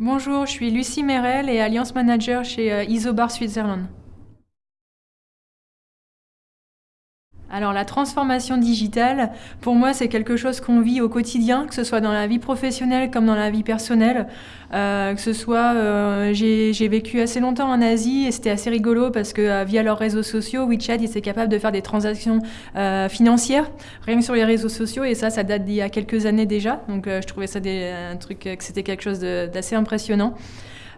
Bonjour, je suis Lucie Merel et Alliance Manager chez euh, Isobar Switzerland. Alors la transformation digitale, pour moi, c'est quelque chose qu'on vit au quotidien, que ce soit dans la vie professionnelle comme dans la vie personnelle. Euh, que ce soit, euh, j'ai vécu assez longtemps en Asie et c'était assez rigolo parce que euh, via leurs réseaux sociaux, WeChat, ils étaient capables de faire des transactions financières rien que sur les réseaux sociaux et ça, ça date d'il y a quelques années déjà. Donc je trouvais ça un truc, que c'était quelque chose d'assez impressionnant.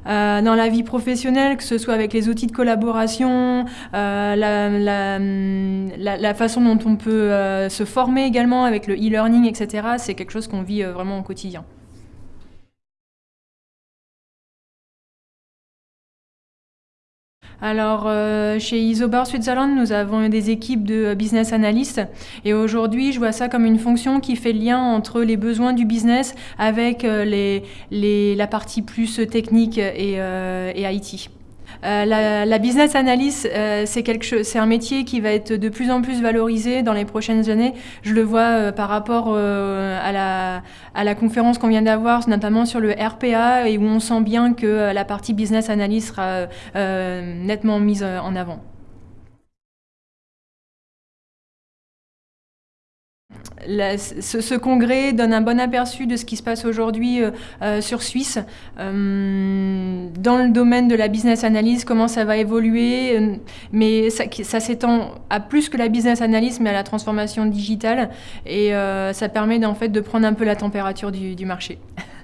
Euh, dans la vie professionnelle, que ce soit avec les outils de collaboration, euh, la, la, la, façon dont on peut euh, se former également avec le e-learning, etc. C'est quelque chose qu'on vit vraiment au quotidien. Alors, euh, chez Isobar Switzerland, nous avons des équipes de business analysts et aujourd'hui, je vois ça comme une fonction qui fait le lien entre les besoins du business avec euh, les, la partie plus technique et, euh, et IT. Euh, la, business analyst, euh, c'est un métier qui va être de plus en plus valorisé dans les prochaines années. Je le vois euh, par rapport à, la, à la conférence qu'on vient d'avoir, notamment sur le RPA, et où on sent bien que la partie business analyst sera nettement mise en avant. Ce, congrès donne un bon aperçu de ce qui se passe aujourd'hui euh, euh, sur Suisse, euh, dans le domaine de la business analyse, comment ça va évoluer, mais ça, s'étend à plus que la business analyse, mais à la transformation digitale, et ça permet en fait de prendre un peu la température du marché.